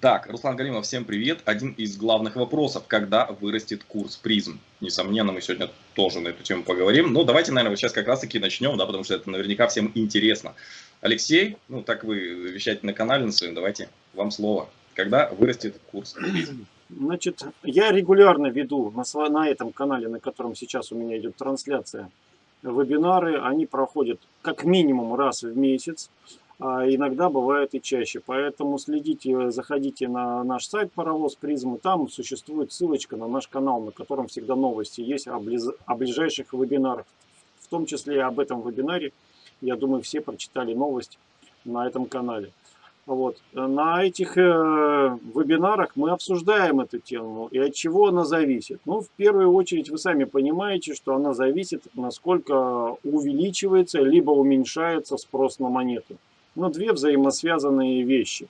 Так, Руслан Галимов, всем привет. Один из главных вопросов, когда вырастет курс призм? Несомненно, мы сегодня тоже на эту тему поговорим. Но давайте, наверное, вот сейчас как раз-таки начнем, да, потому что это наверняка всем интересно. Алексей, ну так вы вещаете на канале на своем, давайте вам слово. Когда вырастет курс призм? Значит, я регулярно веду на, на этом канале, на котором сейчас у меня идет трансляция, вебинары. Они проходят как минимум раз в месяц а иногда бывает и чаще. Поэтому следите, заходите на наш сайт Паровоз Призмы, там существует ссылочка на наш канал, на котором всегда новости есть о, близ... о ближайших вебинарах. В том числе об этом вебинаре, я думаю, все прочитали новость на этом канале. Вот. На этих э, вебинарах мы обсуждаем эту тему и от чего она зависит. Ну, в первую очередь, вы сами понимаете, что она зависит, насколько увеличивается, либо уменьшается спрос на монету но две взаимосвязанные вещи.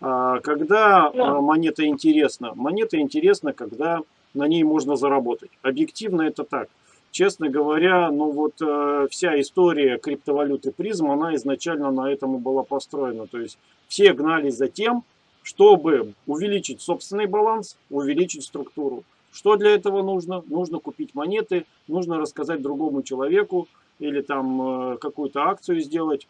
А, когда а, монета интересна? Монета интересна, когда на ней можно заработать. Объективно это так. Честно говоря, ну вот э, вся история криптовалюты призм, она изначально на этом и была построена. То есть все гнались за тем, чтобы увеличить собственный баланс, увеличить структуру. Что для этого нужно? Нужно купить монеты, нужно рассказать другому человеку или там э, какую-то акцию сделать,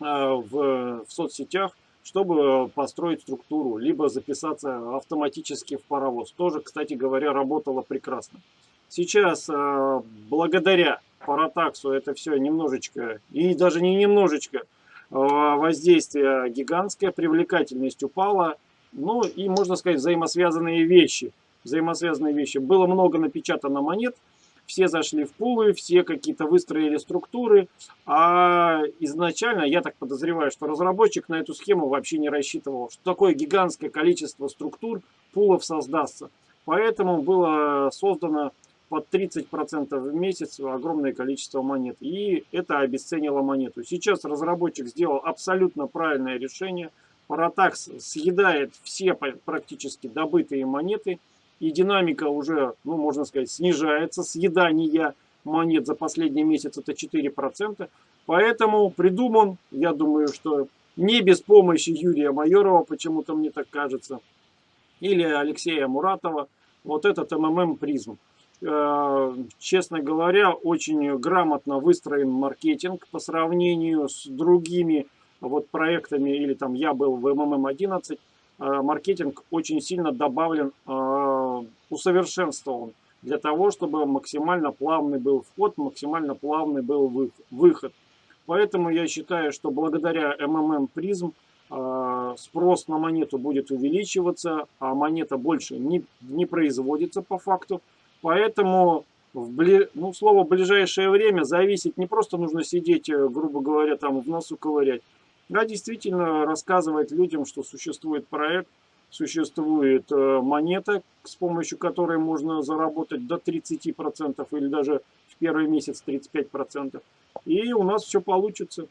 в, в соцсетях, чтобы построить структуру, либо записаться автоматически в паровоз. Тоже, кстати говоря, работало прекрасно. Сейчас, э, благодаря Паратаксу, это все немножечко, и даже не немножечко, э, воздействие гигантское, привлекательность упала, ну и, можно сказать, взаимосвязанные вещи. Взаимосвязанные вещи. Было много напечатано монет, все зашли в пулы, все какие-то выстроили структуры, а изначально, я так подозреваю, что разработчик на эту схему вообще не рассчитывал, что такое гигантское количество структур пулов создастся. Поэтому было создано под 30% в месяц огромное количество монет. И это обесценило монету. Сейчас разработчик сделал абсолютно правильное решение. Паратакс съедает все практически добытые монеты и динамика уже, ну, можно сказать, снижается. Съедание монет за последний месяц это 4%. Поэтому придуман, я думаю, что не без помощи Юрия Майорова, почему-то мне так кажется, или Алексея Муратова, вот этот МММ призм. Э, честно говоря, очень грамотно выстроен маркетинг по сравнению с другими вот проектами, или там я был в МММ-11, Э, маркетинг очень сильно добавлен, э, усовершенствован для того, чтобы максимально плавный был вход, максимально плавный был выход. Поэтому я считаю, что благодаря МММ призм э, спрос на монету будет увеличиваться, а монета больше не, не производится по факту. Поэтому в бли... ну, слово ближайшее время зависит, не просто нужно сидеть, грубо говоря, там в носу ковырять, да, действительно рассказывать людям, что существует проект, существует э, монета, с помощью которой можно заработать до 30% или даже в первый месяц 35%. И у нас все получится.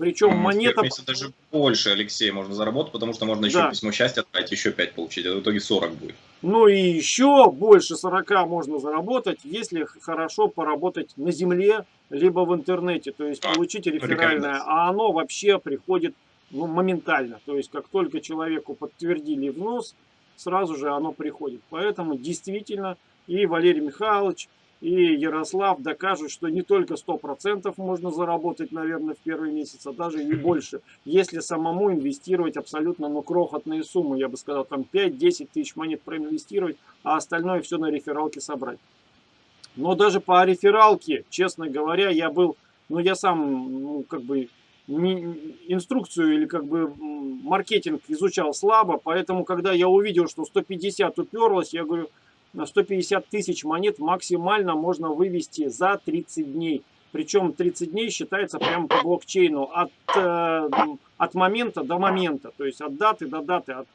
Причем монета... В даже больше, Алексей, можно заработать, потому что можно еще да. письмо счастья отправить, еще 5 получить. Это в итоге 40 будет. Ну и еще больше 40 можно заработать, если хорошо поработать на земле, либо в интернете. То есть а, получить реферальное. А оно вообще приходит ну, моментально. То есть как только человеку подтвердили внос, сразу же оно приходит. Поэтому действительно и Валерий Михайлович, и Ярослав докажут, что не только 100% можно заработать, наверное, в первый месяц, а даже и больше, если самому инвестировать абсолютно ну, крохотные суммы, я бы сказал, там 5-10 тысяч монет проинвестировать, а остальное все на рефералке собрать. Но даже по рефералке, честно говоря, я был, ну я сам, ну как бы, инструкцию или как бы маркетинг изучал слабо, поэтому когда я увидел, что 150 уперлось, я говорю, на 150 тысяч монет максимально можно вывести за 30 дней. Причем 30 дней считается прямо по блокчейну от, э, от момента до момента, то есть от даты до даты, от,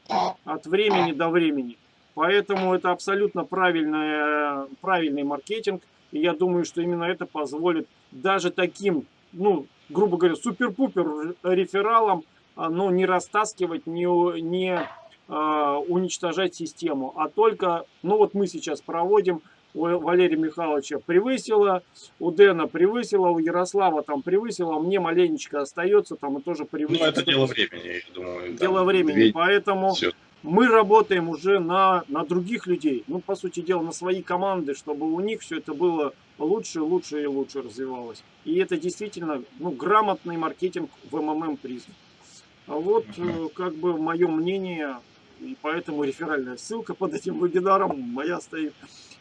от времени до времени. Поэтому это абсолютно правильный, правильный маркетинг. И я думаю, что именно это позволит даже таким, ну, грубо говоря, супер-пупер рефералам, а, ну, не растаскивать, не, не э, уничтожать систему, а только, ну вот мы сейчас проводим у Валерия Михайловича превысила, у Дэна превысила, у Ярослава там превысила, а мне маленечко остается там и тоже превысила. Ну, это дело времени, я думаю. Дело времени, две... поэтому Все. Мы работаем уже на, на других людей, ну, по сути дела, на свои команды, чтобы у них все это было лучше, лучше и лучше развивалось. И это действительно, ну, грамотный маркетинг в МММ призм. А вот, uh как бы, мое мнение, и поэтому реферальная ссылка под этим вебинаром моя стоит.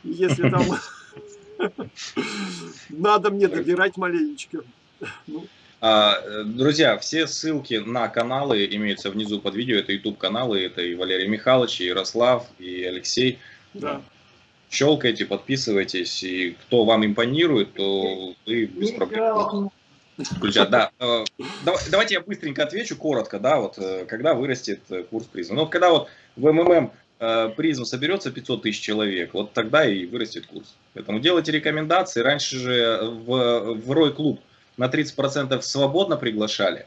Если там надо мне добирать маленечко. А, друзья, все ссылки на каналы имеются внизу под видео. Это YouTube каналы, это и Валерий Михайлович, и Ярослав, и Алексей. Да. Щелкайте, подписывайтесь, и кто вам импонирует, то вы без проблем включать. Да. Э, давайте я быстренько отвечу, коротко, да, вот э, когда вырастет э, курс призма. Ну, когда вот в МММ призм соберется 500 тысяч человек, вот тогда и вырастет курс. Поэтому делайте рекомендации. Раньше же в, в Roy Club на 30% свободно приглашали.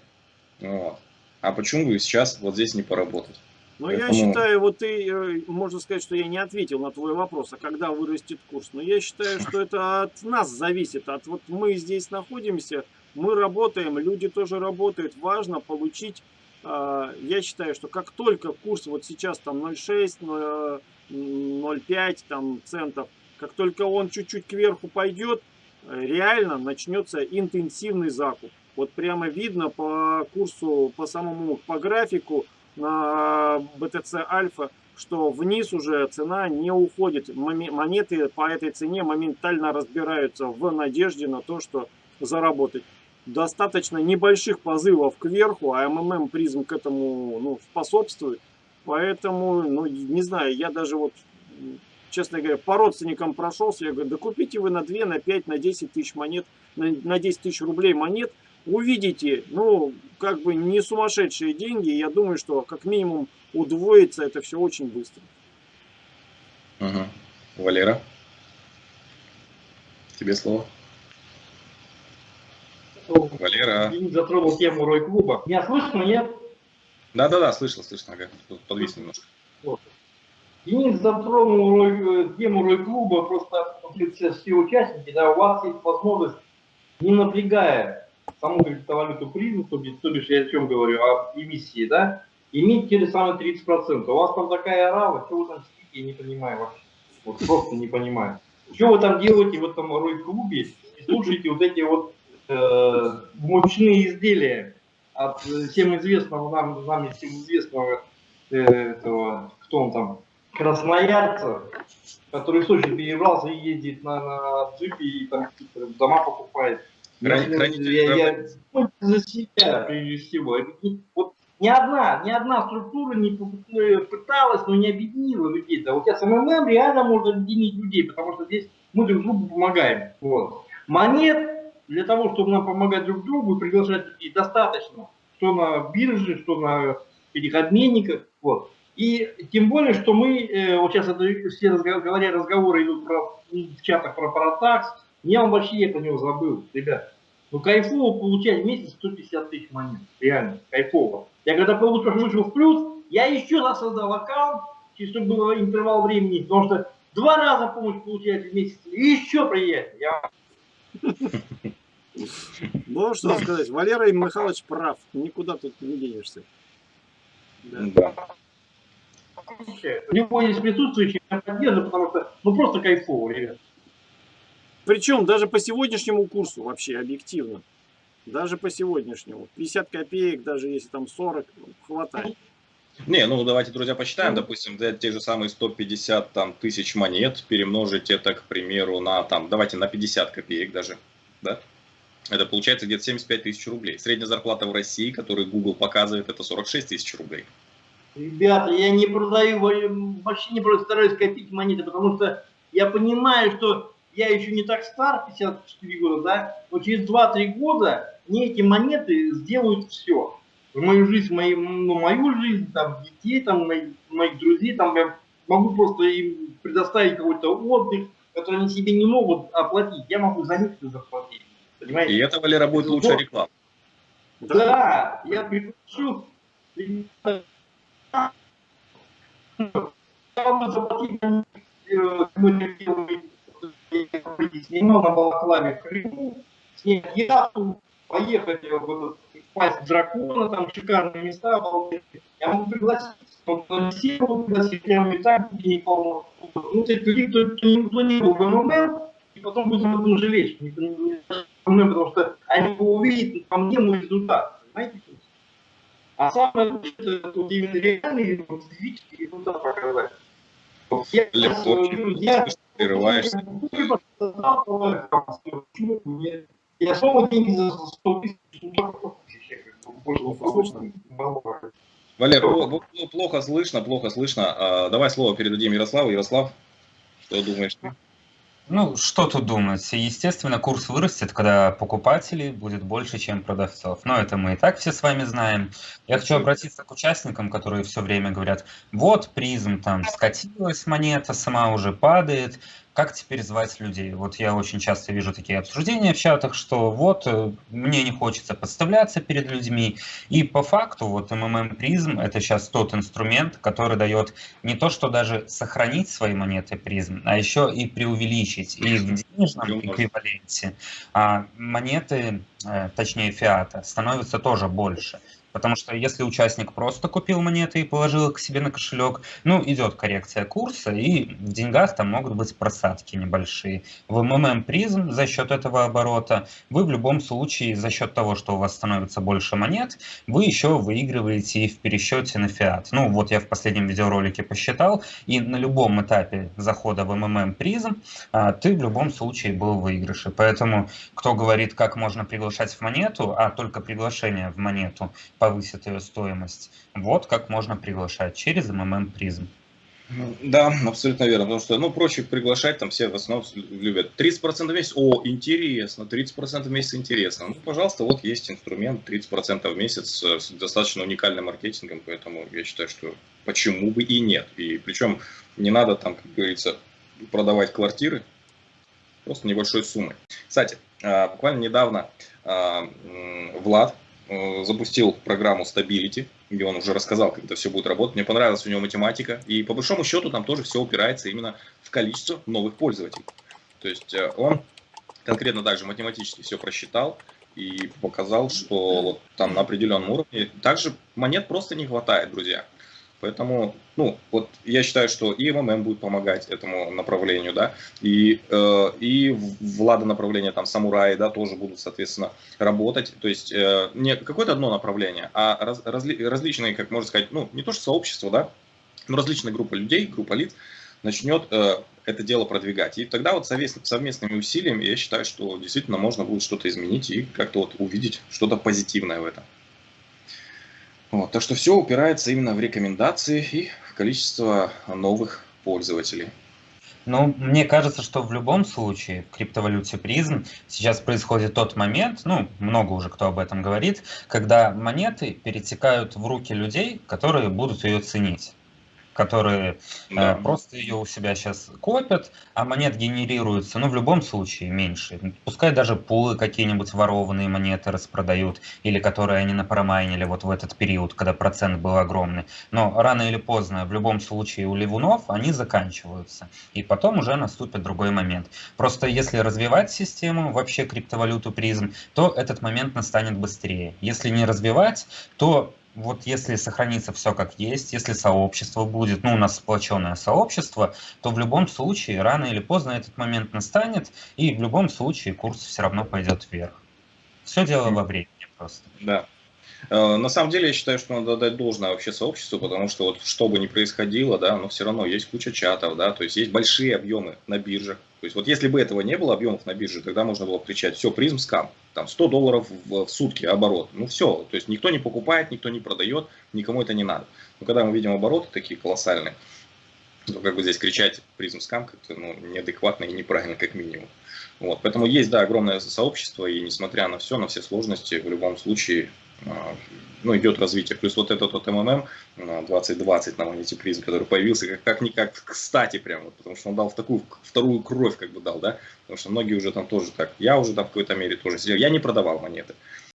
Вот. А почему бы сейчас вот здесь не поработать? Ну, Поэтому... я считаю, вот ты, можно сказать, что я не ответил на твой вопрос, а когда вырастет курс. Но я считаю, что это от нас зависит. От вот мы здесь находимся, мы работаем, люди тоже работают. Важно получить, а, я считаю, что как только курс вот сейчас там 0,6, 0,5 там центов, как только он чуть-чуть кверху пойдет, реально начнется интенсивный закуп. Вот прямо видно по курсу, по самому, по графику на BTC Альфа, что вниз уже цена не уходит. Монеты по этой цене моментально разбираются в надежде на то, что заработать достаточно небольших позывов кверху, а МММ призм к этому ну, способствует. Поэтому, ну, не знаю, я даже вот, честно говоря, по родственникам прошелся, я говорю, да купите вы на 2, на 5, на 10 тысяч монет, на, на 10 тысяч рублей монет, увидите, ну, как бы не сумасшедшие деньги, я думаю, что как минимум удвоится это все очень быстро. Угу. Валера, тебе слово. Валера. Денис затронул тему Рой-клуба. Меня слышно, нет? Да-да-да, слышно, слышно. Ага. Подвис немножко. Денис затронул э, тему Рой-клуба, просто все, участники, да, у вас есть возможность, не напрягая саму криптовалюту призм, то, то бишь я о чем говорю, о эмиссии, да, иметь те же самые 30%. У вас там такая арава, что вы там сидите, я не понимаю вообще. Вот просто не понимаю. Что вы там делаете в этом Рой-клубе и слушаете вот эти вот э, мучные изделия от всем известного нам, нами всем известного э, этого, кто он там, красноярца, который в Сочи перебрался и ездит на, на джипе и там дома покупает. Храни, я, я, я ну, за себя прежде всего. Вот ни одна, ни одна структура не пыталась, но не объединила людей. Да, вот я с МММ реально можно объединить людей, потому что здесь мы друг другу помогаем. Вот. Монет для того, чтобы нам помогать друг другу и приглашать людей, достаточно, что на бирже, что на этих обменниках. Вот. И тем более, что мы, э, вот сейчас это, все говоря, разговоры идут про, в чатах про паратакс, я вам вообще это не забыл, ребят. Ну кайфово получать в месяц 150 тысяч монет, реально, кайфово. Я когда получил, вышел в плюс, я еще раз создал аккаунт, чтобы был интервал времени, потому что два раза помощь получается в месяц, и еще приятнее. Я ну, что сказать, Валера Михайлович прав, никуда тут не денешься. Да. У него есть присутствующие, я поддерживаю, потому что ну просто кайфово, ребят. Причем даже по сегодняшнему курсу вообще объективно. Даже по сегодняшнему. 50 копеек, даже если там 40, хватает. Не, ну давайте, друзья, посчитаем, допустим, взять те же самые 150 там, тысяч монет, перемножить это, к примеру, на, там, давайте на 50 копеек даже, да? Это получается где-то 75 тысяч рублей. Средняя зарплата в России, которую Google показывает, это 46 тысяч рублей. Ребята, я не продаю, вообще не просто стараюсь копить монеты, потому что я понимаю, что я еще не так стар, 54 года, да, но через 2-3 года мне эти монеты сделают все. В мою жизнь, мою, ну, мою жизнь, там, детей, там, моих, моих друзей, там, я могу просто им предоставить какой-то отдых, который они себе не могут оплатить. Я могу за них заплатить. Понимаете? И это, Валера, будет лучшая реклама. Да, я приглашу снимал на балаклаве в Крыму, снять яхту, поехать в пасть дракона, там шикарные места, обалденные. Я могу пригласить, все могу пригласить, я и так не полно. Ну, то есть, кто, не был в и потом будем об этом жалеть, потому что они увидят по мне мой результат, понимаете? А самое лучшее, это вот именно физический результат показать. Я, Легко, я, прерываешься. Я снова деньги за 100 тысяч. Валер, плохо слышно, плохо слышно. А, давай слово передадим Ярославу. Ярослав, что думаешь ты? Ну, что тут думать? Естественно, курс вырастет, когда покупателей будет больше, чем продавцов. Но это мы и так все с вами знаем. Я хочу обратиться к участникам, которые все время говорят, вот призм там скатилась монета, сама уже падает, как теперь звать людей? Вот я очень часто вижу такие обсуждения в чатах, что вот э, мне не хочется подставляться перед людьми. И по факту вот МММ призм это сейчас тот инструмент, который дает не то, что даже сохранить свои монеты призм, а еще и преувеличить. И в денежном эквиваленте а монеты, э, точнее фиата, становятся тоже больше. Потому что если участник просто купил монеты и положил их к себе на кошелек, ну, идет коррекция курса, и в деньгах там могут быть просадки небольшие. В МММ призм за счет этого оборота вы в любом случае за счет того, что у вас становится больше монет, вы еще выигрываете и в пересчете на фиат. Ну, вот я в последнем видеоролике посчитал, и на любом этапе захода в МММ призм а, ты в любом случае был в выигрыше. Поэтому, кто говорит, как можно приглашать в монету, а только приглашение в монету, повысит ее стоимость. Вот как можно приглашать через МММ призм. Да, абсолютно верно, потому что, ну, проще приглашать, там все в основном любят. 30% в месяц, о, интересно, 30% в месяц интересно. Ну, пожалуйста, вот есть инструмент, 30% в месяц с достаточно уникальным маркетингом, поэтому я считаю, что почему бы и нет. И причем не надо там, как говорится, продавать квартиры, просто небольшой суммой. Кстати, а, буквально недавно а, Влад, Э, запустил программу Stability, где он уже рассказал, как это все будет работать. Мне понравилась у него математика. И по большому счету там тоже все упирается именно в количество новых пользователей. То есть э, он конкретно также математически все просчитал и показал, что вот там на определенном уровне также монет просто не хватает, друзья. Поэтому, ну, вот я считаю, что и МММ будет помогать этому направлению, да, и, э, и влада направления, там, самураи, да, тоже будут, соответственно, работать. То есть э, не какое-то одно направление, а раз, разли, различные, как можно сказать, ну, не то что сообщество, да, но различная группа людей, группа лиц начнет э, это дело продвигать. И тогда вот совместными усилиями я считаю, что действительно можно будет что-то изменить и как-то вот увидеть что-то позитивное в этом. Вот, так что все упирается именно в рекомендации и в количество новых пользователей. Ну, мне кажется, что в любом случае в криптовалюте призм сейчас происходит тот момент, ну, много уже кто об этом говорит, когда монеты перетекают в руки людей, которые будут ее ценить которые э, да. э, просто ее у себя сейчас копят, а монет генерируется, ну, в любом случае, меньше. Пускай даже пулы какие-нибудь ворованные монеты распродают, или которые они напромайнили вот в этот период, когда процент был огромный. Но рано или поздно, в любом случае, у ливунов они заканчиваются. И потом уже наступит другой момент. Просто если развивать систему, вообще криптовалюту призм, то этот момент настанет быстрее. Если не развивать, то вот если сохранится все как есть, если сообщество будет, ну, у нас сплоченное сообщество, то в любом случае, рано или поздно этот момент настанет, и в любом случае курс все равно пойдет вверх. Все дело во времени просто. Да. Э, на самом деле, я считаю, что надо дать должное вообще сообществу, потому что вот что бы ни происходило, да, но все равно есть куча чатов, да, то есть есть большие объемы на биржах. То есть вот если бы этого не было, объемов на бирже, тогда можно было кричать, все, призм скам, там 100 долларов в, сутки оборот. Ну все, то есть никто не покупает, никто не продает, никому это не надо. Но когда мы видим обороты такие колоссальные, то как бы здесь кричать призм скам как-то ну, неадекватно и неправильно как минимум. Вот, поэтому есть, да, огромное сообщество, и несмотря на все, на все сложности, в любом случае ну, идет развитие. Плюс вот этот вот МММ 2020 на монете призм, который появился как, как никак кстати прям, вот, потому что он дал в такую вторую кровь как бы дал, да, потому что многие уже там тоже так, я уже там в какой-то мере тоже сидел, я не продавал монеты,